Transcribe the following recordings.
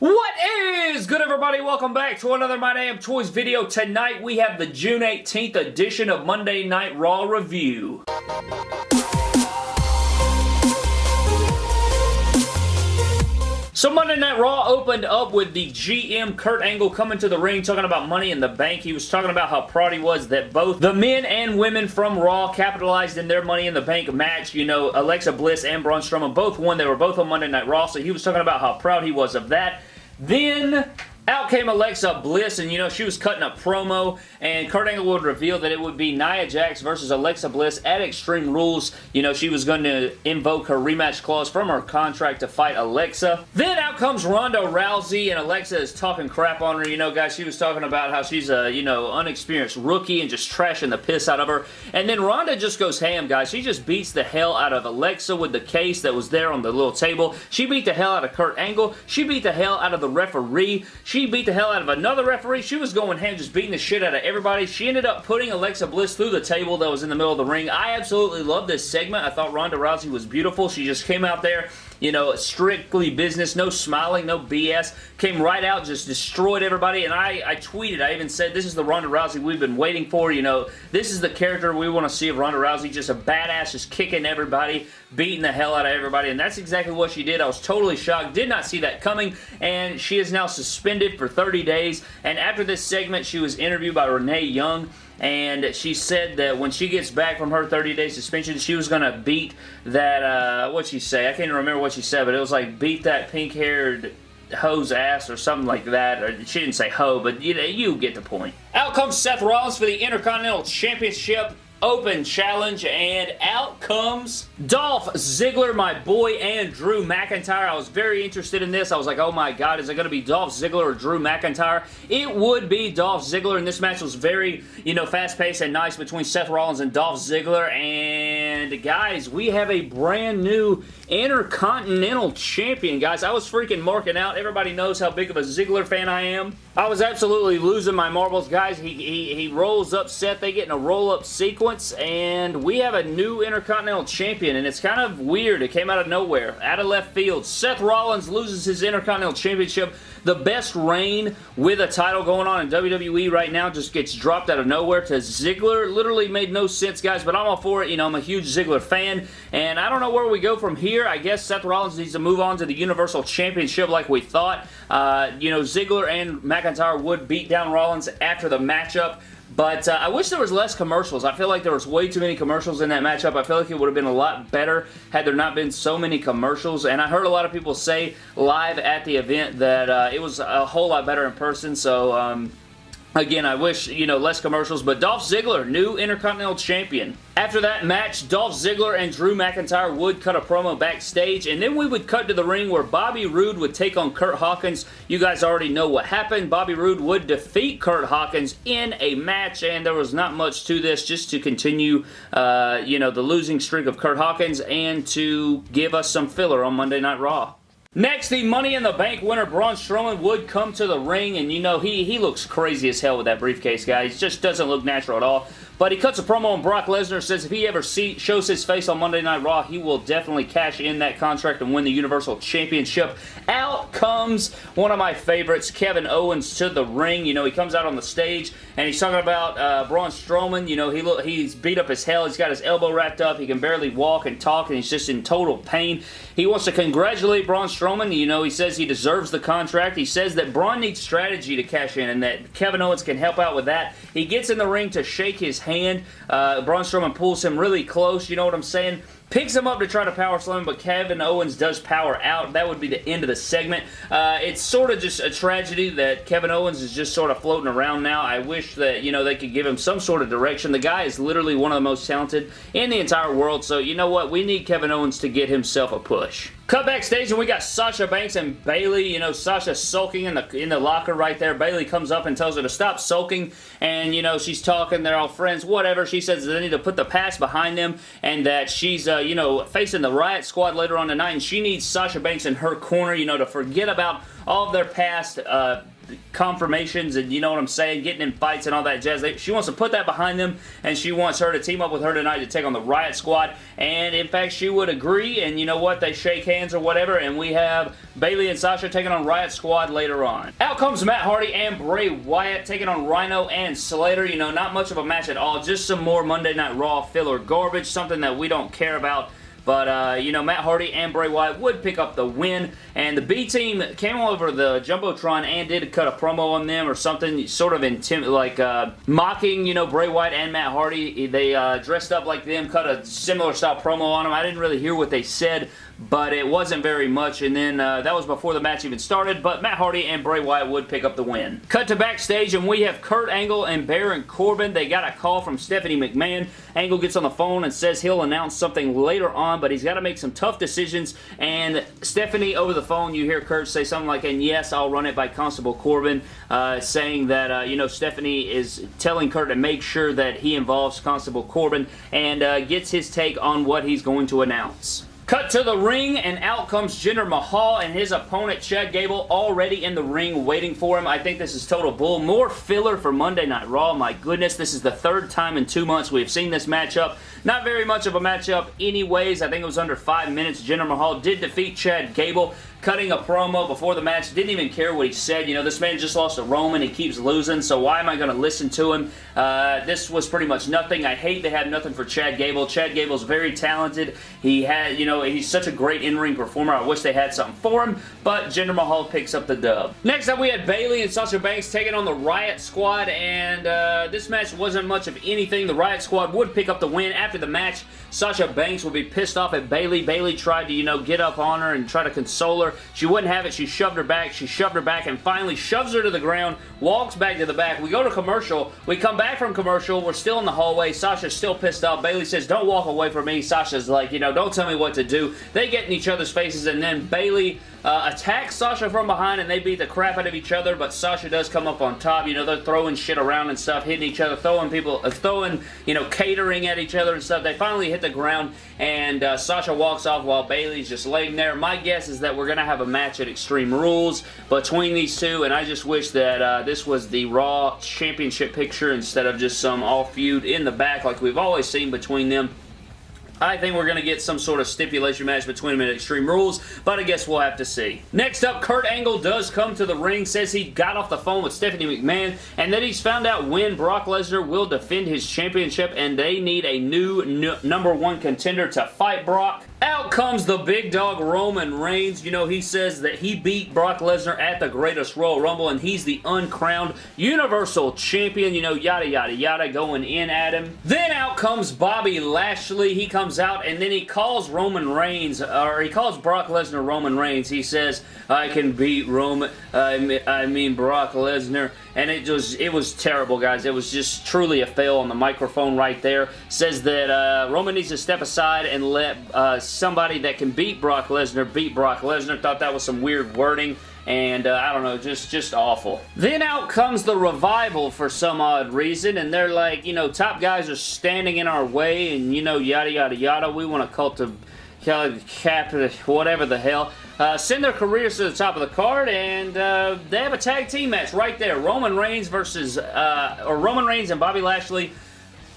What is good everybody? Welcome back to another My Damn Toys video. Tonight we have the June 18th edition of Monday Night Raw Review. So Monday Night Raw opened up with the GM Kurt Angle coming to the ring talking about Money in the Bank. He was talking about how proud he was that both the men and women from Raw capitalized in their Money in the Bank match. You know, Alexa Bliss and Braun Strowman both won. They were both on Monday Night Raw, so he was talking about how proud he was of that. Then out came Alexa Bliss, and you know, she was cutting a promo, and Kurt Angle would reveal that it would be Nia Jax versus Alexa Bliss at Extreme Rules. You know, she was going to invoke her rematch clause from her contract to fight Alexa. Then out comes Ronda Rousey, and Alexa is talking crap on her. You know, guys, she was talking about how she's a, you know, unexperienced rookie and just trashing the piss out of her. And then Ronda just goes ham, guys. She just beats the hell out of Alexa with the case that was there on the little table. She beat the hell out of Kurt Angle. She beat the hell out of the referee. She she beat the hell out of another referee. She was going ham, just beating the shit out of everybody. She ended up putting Alexa Bliss through the table that was in the middle of the ring. I absolutely loved this segment. I thought Ronda Rousey was beautiful. She just came out there you know, strictly business, no smiling, no BS. Came right out, just destroyed everybody, and I, I tweeted, I even said, this is the Ronda Rousey we've been waiting for, you know, this is the character we want to see of Ronda Rousey, just a badass, just kicking everybody, beating the hell out of everybody, and that's exactly what she did. I was totally shocked, did not see that coming, and she is now suspended for 30 days, and after this segment, she was interviewed by Renee Young, and she said that when she gets back from her 30-day suspension, she was going to beat that, uh, what'd she say? I can't even remember what she said, but it was like beat that pink-haired hoe's ass or something like that. Or she didn't say hoe, but you know, you get the point. Out comes Seth Rollins for the Intercontinental Championship. Open Challenge, and out comes Dolph Ziggler, my boy, and Drew McIntyre. I was very interested in this. I was like, oh my god, is it going to be Dolph Ziggler or Drew McIntyre? It would be Dolph Ziggler, and this match was very, you know, fast-paced and nice between Seth Rollins and Dolph Ziggler, and guys, we have a brand new Intercontinental Champion, guys. I was freaking marking out. Everybody knows how big of a Ziggler fan I am. I was absolutely losing my marbles, guys. He, he, he rolls up Seth. They get in a roll-up sequence, and we have a new Intercontinental Champion, and it's kind of weird. It came out of nowhere, out of left field. Seth Rollins loses his Intercontinental Championship. The best reign with a title going on in WWE right now just gets dropped out of nowhere to Ziggler. Literally made no sense, guys, but I'm all for it. You know, I'm a huge Ziggler fan, and I don't know where we go from here. I guess Seth Rollins needs to move on to the Universal Championship like we thought. Uh, you know, Ziggler and McIntyre would beat down Rollins after the matchup. But uh, I wish there was less commercials. I feel like there was way too many commercials in that matchup. I feel like it would have been a lot better had there not been so many commercials. And I heard a lot of people say live at the event that uh, it was a whole lot better in person. So um, Again, I wish, you know, less commercials, but Dolph Ziggler, new Intercontinental Champion. After that match, Dolph Ziggler and Drew McIntyre would cut a promo backstage, and then we would cut to the ring where Bobby Roode would take on Kurt Hawkins. You guys already know what happened. Bobby Roode would defeat Kurt Hawkins in a match, and there was not much to this, just to continue, uh, you know, the losing streak of Kurt Hawkins and to give us some filler on Monday Night Raw. Next, the Money in the Bank winner, Braun Strowman, would come to the ring, and you know, he, he looks crazy as hell with that briefcase, guys. Just doesn't look natural at all. But he cuts a promo on Brock Lesnar, says if he ever see, shows his face on Monday Night Raw, he will definitely cash in that contract and win the Universal Championship. Out comes one of my favorites, Kevin Owens, to the ring. You know, he comes out on the stage, and he's talking about uh, Braun Strowman. You know, he look, he's beat up as hell. He's got his elbow wrapped up. He can barely walk and talk, and he's just in total pain. He wants to congratulate Braun Strowman. You know, he says he deserves the contract. He says that Braun needs strategy to cash in, and that Kevin Owens can help out with that. He gets in the ring to shake his hand hand. Uh, Braun Strowman pulls him really close, you know what I'm saying? Picks him up to try to power slam, but Kevin Owens does power out. That would be the end of the segment. Uh, it's sort of just a tragedy that Kevin Owens is just sort of floating around now. I wish that, you know, they could give him some sort of direction. The guy is literally one of the most talented in the entire world, so you know what? We need Kevin Owens to get himself a push. Cut backstage and we got Sasha Banks and Bayley. You know, Sasha sulking in the in the locker right there. Bayley comes up and tells her to stop sulking. And, you know, she's talking. They're all friends. Whatever. She says they need to put the past behind them and that she's, uh, you know, facing the Riot Squad later on tonight. And she needs Sasha Banks in her corner, you know, to forget about all of their past uh, confirmations and you know what I'm saying, getting in fights and all that jazz. She wants to put that behind them and she wants her to team up with her tonight to take on the Riot Squad. And in fact, she would agree and you know what, they shake hands or whatever and we have Bayley and Sasha taking on Riot Squad later on. Out comes Matt Hardy and Bray Wyatt taking on Rhyno and Slater. You know, not much of a match at all, just some more Monday Night Raw filler garbage, something that we don't care about but, uh, you know, Matt Hardy and Bray Wyatt would pick up the win. And the B team came over the Jumbotron and did cut a promo on them or something, sort of intim like uh, mocking, you know, Bray Wyatt and Matt Hardy. They uh, dressed up like them, cut a similar style promo on them. I didn't really hear what they said, but it wasn't very much. And then uh, that was before the match even started, but Matt Hardy and Bray Wyatt would pick up the win. Cut to backstage, and we have Kurt Angle and Baron Corbin. They got a call from Stephanie McMahon. Angle gets on the phone and says he'll announce something later on, but he's got to make some tough decisions. And Stephanie, over the phone, you hear Kurt say something like, and yes, I'll run it by Constable Corbin, uh, saying that, uh, you know, Stephanie is telling Kurt to make sure that he involves Constable Corbin and uh, gets his take on what he's going to announce. Cut to the ring, and out comes Jinder Mahal and his opponent, Chad Gable, already in the ring waiting for him. I think this is total bull. More filler for Monday Night Raw. My goodness, this is the third time in two months we've seen this matchup. Not very much of a matchup anyways. I think it was under five minutes. Jinder Mahal did defeat Chad Gable cutting a promo before the match. Didn't even care what he said. You know, this man just lost to Roman. He keeps losing, so why am I going to listen to him? Uh, this was pretty much nothing. I hate they have nothing for Chad Gable. Chad Gable's very talented. He had, you know, he's such a great in-ring performer. I wish they had something for him, but Jinder Mahal picks up the dub. Next up, we had Bayley and Sasha Banks taking on the Riot Squad, and uh, this match wasn't much of anything. The Riot Squad would pick up the win. After the match, Sasha Banks would be pissed off at Bayley. Bayley tried to, you know, get up on her and try to console her she wouldn't have it. She shoved her back. She shoved her back and finally shoves her to the ground, walks back to the back. We go to commercial. We come back from commercial. We're still in the hallway. Sasha's still pissed off. Bayley says, don't walk away from me. Sasha's like, you know, don't tell me what to do. They get in each other's faces and then Bayley uh, Sasha from behind and they beat the crap out of each other, but Sasha does come up on top. You know, they're throwing shit around and stuff, hitting each other, throwing people, uh, throwing, you know, catering at each other and stuff. They finally hit the ground and uh, Sasha walks off while Bayley's just laying there. My guess is that we're going to have a match at Extreme Rules between these two, and I just wish that uh, this was the Raw Championship picture instead of just some all feud in the back like we've always seen between them. I think we're going to get some sort of stipulation match between them at Extreme Rules, but I guess we'll have to see. Next up, Kurt Angle does come to the ring, says he got off the phone with Stephanie McMahon, and that he's found out when Brock Lesnar will defend his championship, and they need a new number one contender to fight Brock. Out comes the big dog Roman Reigns. You know, he says that he beat Brock Lesnar at the greatest Royal Rumble and he's the uncrowned Universal Champion. You know, yada, yada, yada, going in at him. Then out comes Bobby Lashley. He comes out and then he calls Roman Reigns, or he calls Brock Lesnar Roman Reigns. He says, I can beat Roman, I mean Brock Lesnar. And it was, it was terrible, guys. It was just truly a fail on the microphone right there. Says that uh, Roman needs to step aside and let uh, somebody that can beat Brock Lesnar beat Brock Lesnar. Thought that was some weird wording and uh, I don't know, just just awful. Then out comes the Revival for some odd reason, and they're like, you know, top guys are standing in our way, and you know, yada yada yada. We want to cultivate cap, whatever the hell. Uh, send their careers to the top of the card, and uh, they have a tag team match right there. Roman Reigns versus, uh, or Roman Reigns and Bobby Lashley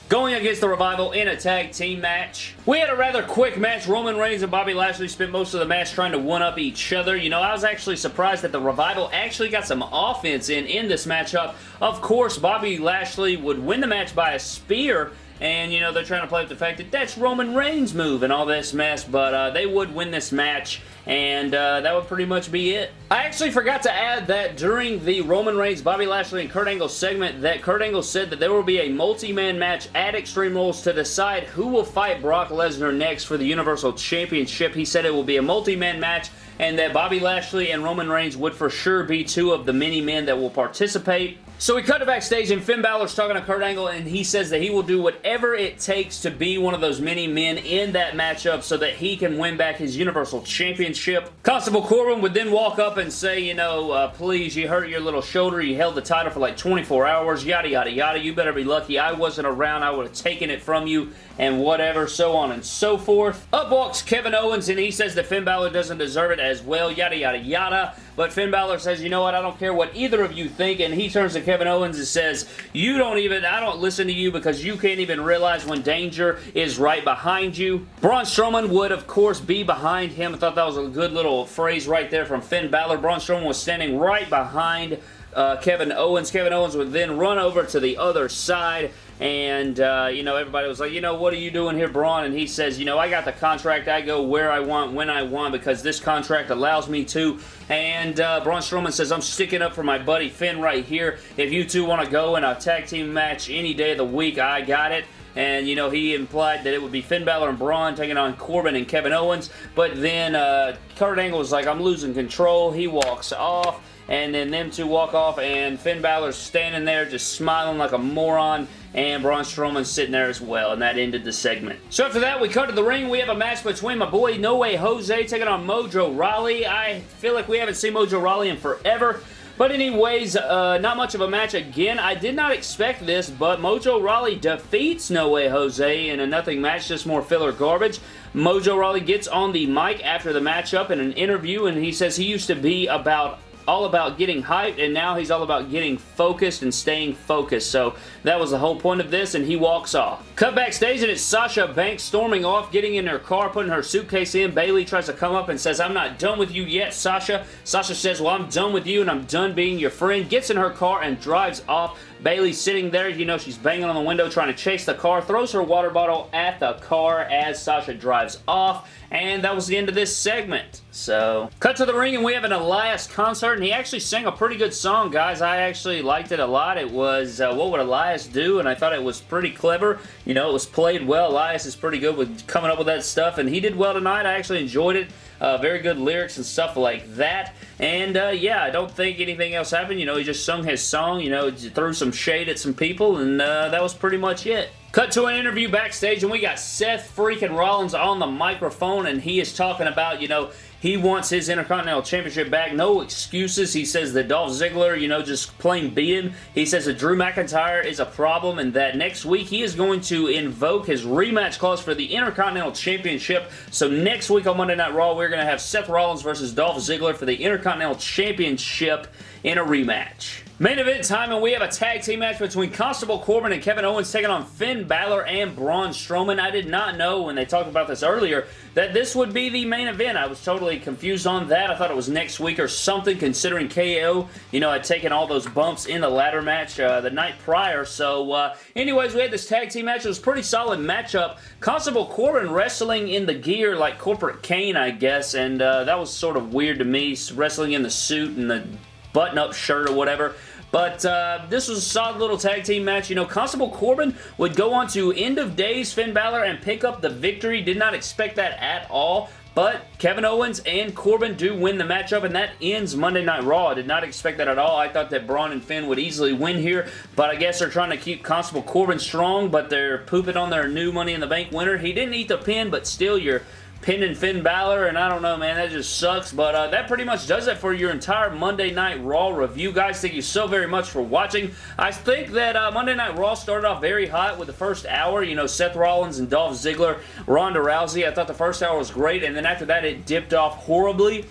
going against the Revival in a tag team match. We had a rather quick match. Roman Reigns and Bobby Lashley spent most of the match trying to one-up each other. You know, I was actually surprised that the Revival actually got some offense in in this matchup. Of course, Bobby Lashley would win the match by a spear and, you know, they're trying to play with the fact that that's Roman Reigns' move and all this mess, but uh, they would win this match and uh, that would pretty much be it. I actually forgot to add that during the Roman Reigns, Bobby Lashley, and Kurt Angle segment that Kurt Angle said that there will be a multi-man match at Extreme Rules to decide who will fight Brock Lesnar next for the Universal Championship. He said it will be a multi-man match and that Bobby Lashley and Roman Reigns would for sure be two of the many men that will participate. So we cut to backstage and Finn Balor's talking to Kurt Angle and he says that he will do whatever it takes to be one of those many men in that matchup so that he can win back his Universal Championship. Constable Corbin would then walk up and say, you know, uh, please, you hurt your little shoulder, you held the title for like 24 hours, yada, yada, yada, you better be lucky. I wasn't around, I would have taken it from you, and whatever, so on and so forth. Up walks Kevin Owens and he says that Finn Balor doesn't deserve it as well, yada, yada, yada. but Finn Balor says, you know what, I don't care what either of you think, and he turns to Kevin Owens and says, you don't even, I don't listen to you because you can't even realize when danger is right behind you. Braun Strowman would, of course, be behind him. I thought that was a good little phrase right there from Finn Balor. Braun Strowman was standing right behind uh, Kevin Owens. Kevin Owens would then run over to the other side and, uh, you know, everybody was like, you know, what are you doing here, Braun? And he says, you know, I got the contract. I go where I want, when I want, because this contract allows me to. And uh, Braun Strowman says, I'm sticking up for my buddy Finn right here. If you two want to go in a tag team match any day of the week, I got it and you know he implied that it would be Finn Balor and Braun taking on Corbin and Kevin Owens but then uh, Kurt Angle was like I'm losing control he walks off and then them two walk off, and Finn Balor's standing there just smiling like a moron, and Braun Strowman's sitting there as well, and that ended the segment. So after that, we cut to the ring. We have a match between my boy No Way Jose taking on Mojo Rawley. I feel like we haven't seen Mojo Rawley in forever. But anyways, uh, not much of a match again. I did not expect this, but Mojo Rawley defeats No Way Jose in a nothing match, just more filler garbage. Mojo Rawley gets on the mic after the matchup in an interview, and he says he used to be about all about getting hyped, and now he's all about getting focused and staying focused. So that was the whole point of this, and he walks off. Cut backstage, and it's Sasha Banks storming off, getting in her car, putting her suitcase in. Bayley tries to come up and says, I'm not done with you yet, Sasha. Sasha says, well, I'm done with you, and I'm done being your friend. Gets in her car and drives off. Bayley sitting there, you know, she's banging on the window trying to chase the car, throws her water bottle at the car as Sasha drives off, and that was the end of this segment. So, cut to the ring and we have an Elias concert, and he actually sang a pretty good song, guys. I actually liked it a lot. It was, uh, What Would Elias Do? And I thought it was pretty clever. You know, it was played well. Elias is pretty good with coming up with that stuff, and he did well tonight. I actually enjoyed it. Uh, very good lyrics and stuff like that. And uh, yeah, I don't think anything else happened. You know, he just sung his song, you know, threw some shade at some people, and uh, that was pretty much it. Cut to an interview backstage, and we got Seth freaking Rollins on the microphone, and he is talking about, you know, he wants his Intercontinental Championship back. No excuses. He says that Dolph Ziggler, you know, just plain beat him. He says that Drew McIntyre is a problem and that next week he is going to invoke his rematch clause for the Intercontinental Championship. So next week on Monday Night Raw, we're going to have Seth Rollins versus Dolph Ziggler for the Intercontinental Championship in a rematch. Main event time, and we have a tag team match between Constable Corbin and Kevin Owens taking on Finn Balor and Braun Strowman. I did not know when they talked about this earlier that this would be the main event. I was totally confused on that. I thought it was next week or something, considering KO, you know, had taken all those bumps in the ladder match uh, the night prior. So, uh, anyways, we had this tag team match. It was pretty solid matchup. Constable Corbin wrestling in the gear like Corporate Kane, I guess, and uh, that was sort of weird to me, wrestling in the suit and the button-up shirt or whatever. But uh, this was a solid little tag team match. You know, Constable Corbin would go on to End of Days Finn Balor and pick up the victory. Did not expect that at all. But Kevin Owens and Corbin do win the matchup, and that ends Monday Night Raw. I did not expect that at all. I thought that Braun and Finn would easily win here, but I guess they're trying to keep Constable Corbin strong, but they're pooping on their new Money in the Bank winner. He didn't eat the pin, but still, you're pinning Finn Balor, and I don't know, man, that just sucks, but uh, that pretty much does it for your entire Monday Night Raw review, guys. Thank you so very much for watching. I think that uh, Monday Night Raw started off very hot with the first hour, you know, Seth Rollins and Dolph Ziggler, Ronda Rousey. I thought the first hour was great, and then after that, it dipped off horribly.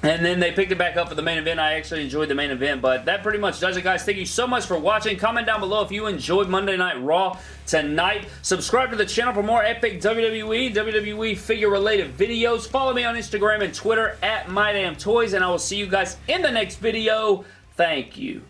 And then they picked it back up for the main event. I actually enjoyed the main event, but that pretty much does it, guys. Thank you so much for watching. Comment down below if you enjoyed Monday Night Raw tonight. Subscribe to the channel for more epic WWE, WWE figure-related videos. Follow me on Instagram and Twitter at MyDamnToys, and I will see you guys in the next video. Thank you.